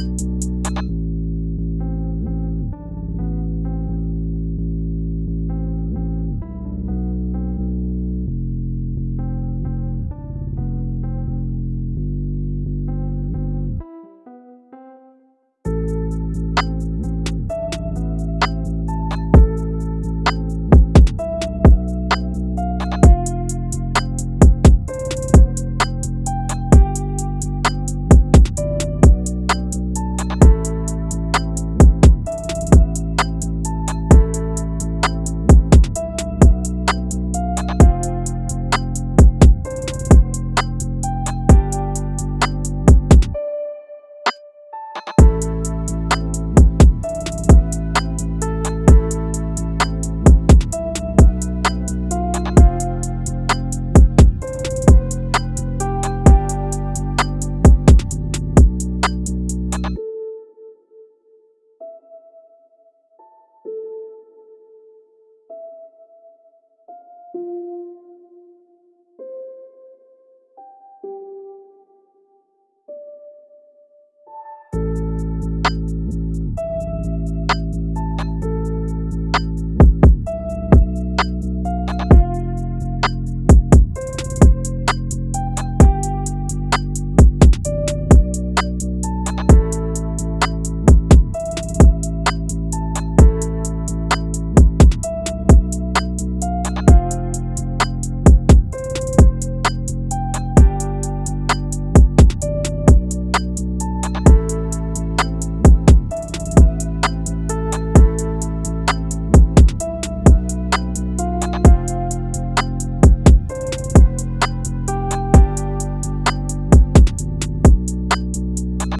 you